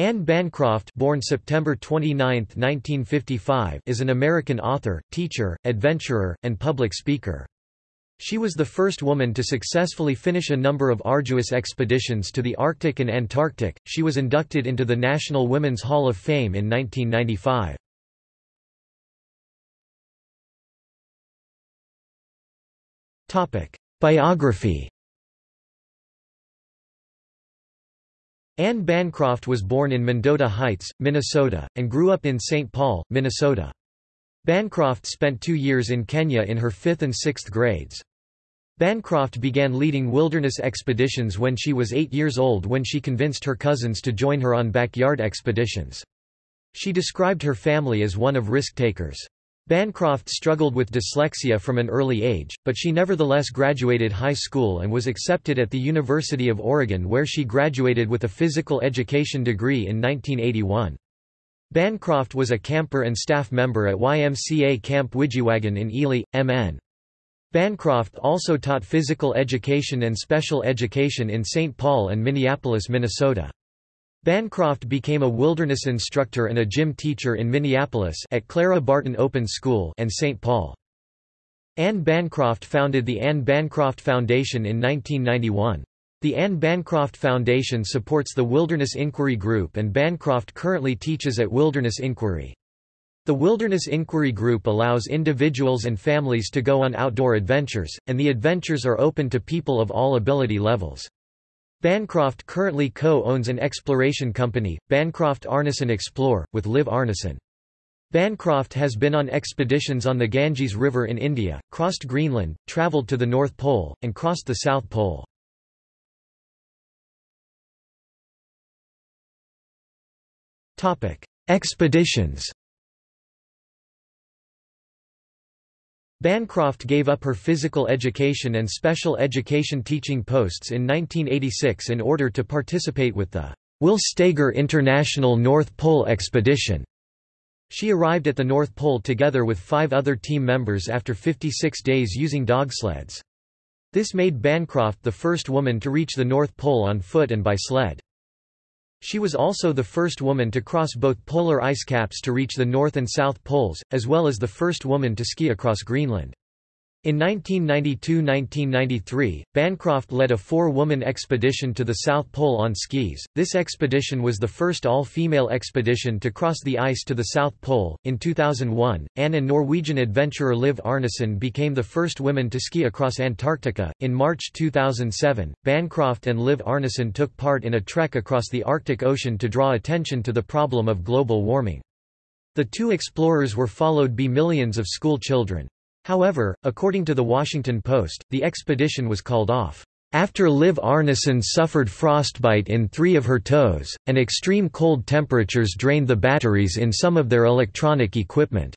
Ann Bancroft born September 29, 1955, is an American author, teacher, adventurer, and public speaker. She was the first woman to successfully finish a number of arduous expeditions to the Arctic and Antarctic. She was inducted into the National Women's Hall of Fame in 1995. Topic: Biography Ann Bancroft was born in Mendota Heights, Minnesota, and grew up in St. Paul, Minnesota. Bancroft spent two years in Kenya in her fifth and sixth grades. Bancroft began leading wilderness expeditions when she was eight years old when she convinced her cousins to join her on backyard expeditions. She described her family as one of risk-takers. Bancroft struggled with dyslexia from an early age, but she nevertheless graduated high school and was accepted at the University of Oregon where she graduated with a physical education degree in 1981. Bancroft was a camper and staff member at YMCA Camp Widjiwagan in Ely, MN. Bancroft also taught physical education and special education in St. Paul and Minneapolis, Minnesota. Bancroft became a wilderness instructor and a gym teacher in Minneapolis at Clara Barton Open School and St. Paul. Ann Bancroft founded the Ann Bancroft Foundation in 1991. The Ann Bancroft Foundation supports the Wilderness Inquiry Group and Bancroft currently teaches at Wilderness Inquiry. The Wilderness Inquiry Group allows individuals and families to go on outdoor adventures, and the adventures are open to people of all ability levels. Bancroft currently co-owns an exploration company, Bancroft Arnesen Explore, with Liv Arnesen. Bancroft has been on expeditions on the Ganges River in India, crossed Greenland, travelled to the North Pole, and crossed the South Pole. Expeditions Bancroft gave up her physical education and special education teaching posts in 1986 in order to participate with the Will Steger International North Pole Expedition. She arrived at the North Pole together with five other team members after 56 days using dog sleds. This made Bancroft the first woman to reach the North Pole on foot and by sled. She was also the first woman to cross both polar ice caps to reach the North and South Poles, as well as the first woman to ski across Greenland. In 1992–1993, Bancroft led a four-woman expedition to the South Pole on skis. This expedition was the first all-female expedition to cross the ice to the South Pole. In 2001, Ann and Norwegian adventurer Liv Arnesen became the first women to ski across Antarctica. In March 2007, Bancroft and Liv Arnesen took part in a trek across the Arctic Ocean to draw attention to the problem of global warming. The two explorers were followed by millions of school children. However, according to The Washington Post, the expedition was called off. After Liv Arnesen suffered frostbite in three of her toes, and extreme cold temperatures drained the batteries in some of their electronic equipment.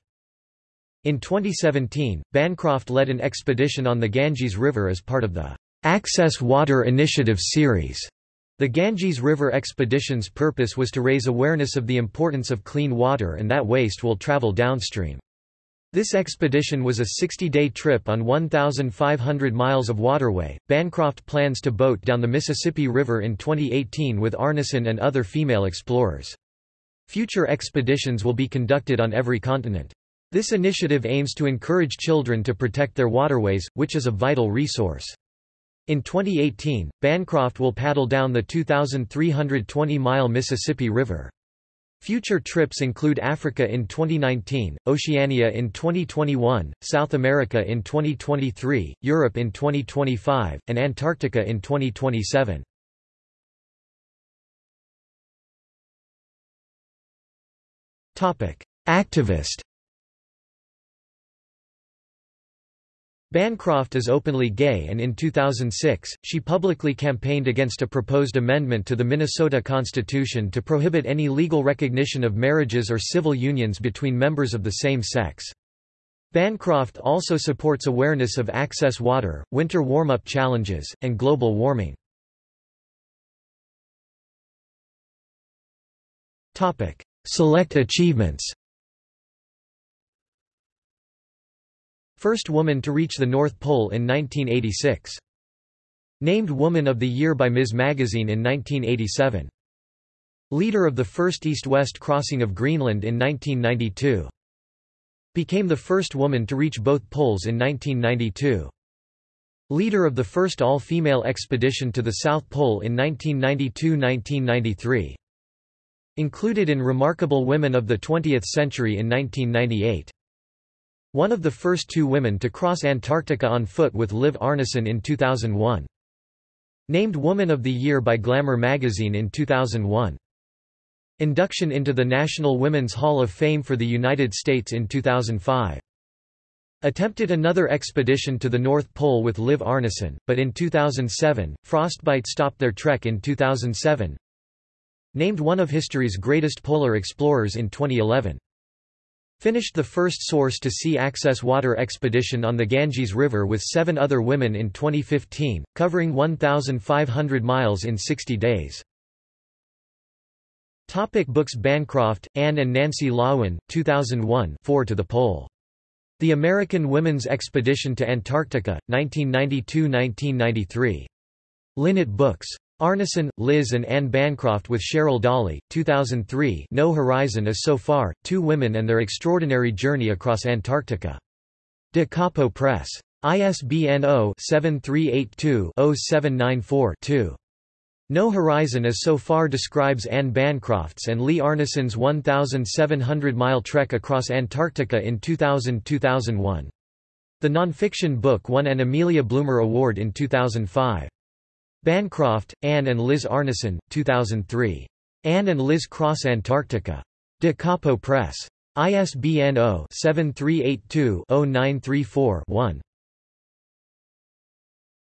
In 2017, Bancroft led an expedition on the Ganges River as part of the Access Water Initiative series. The Ganges River expedition's purpose was to raise awareness of the importance of clean water and that waste will travel downstream. This expedition was a 60-day trip on 1,500 miles of waterway. Bancroft plans to boat down the Mississippi River in 2018 with Arnesen and other female explorers. Future expeditions will be conducted on every continent. This initiative aims to encourage children to protect their waterways, which is a vital resource. In 2018, Bancroft will paddle down the 2,320-mile Mississippi River. Future trips include Africa in 2019, Oceania in 2021, South America in 2023, Europe in 2025, and Antarctica in 2027. Activist Bancroft is openly gay and in 2006, she publicly campaigned against a proposed amendment to the Minnesota Constitution to prohibit any legal recognition of marriages or civil unions between members of the same sex. Bancroft also supports awareness of access water, winter warm-up challenges, and global warming. Select achievements First woman to reach the North Pole in 1986. Named Woman of the Year by Ms. Magazine in 1987. Leader of the first east-west crossing of Greenland in 1992. Became the first woman to reach both poles in 1992. Leader of the first all-female expedition to the South Pole in 1992–1993. Included in Remarkable Women of the Twentieth Century in 1998. One of the first two women to cross Antarctica on foot with Liv Arnesen in 2001. Named Woman of the Year by Glamour magazine in 2001. Induction into the National Women's Hall of Fame for the United States in 2005. Attempted another expedition to the North Pole with Liv Arnesen, but in 2007, frostbite stopped their trek in 2007. Named one of history's greatest polar explorers in 2011. Finished the first source-to-sea access water expedition on the Ganges River with seven other women in 2015, covering 1,500 miles in 60 days. Topic books Bancroft, Ann and Nancy Loewen, 2001 Four to the Pole. The American Women's Expedition to Antarctica, 1992–1993. Linnet Books. Arnesen, Liv and Ann Bancroft with Cheryl Dahle, 2003 No Horizon is So Far, Two Women and Their Extraordinary Journey Across Antarctica. Da Capo Press. ISBN 0-7382-0794-2. No Horizon as so far describes Ann Bancroft's and Lee Arnesen's 1,700-mile trek across Antarctica in 2000–2001. The nonfiction book won an Amelia Bloomer Award in 2005. Bancroft, Ann and Liv Arnesen, 2003. Ann and Liv Cross Antarctica. Da Capo Press. ISBN 0-7382-0934-1.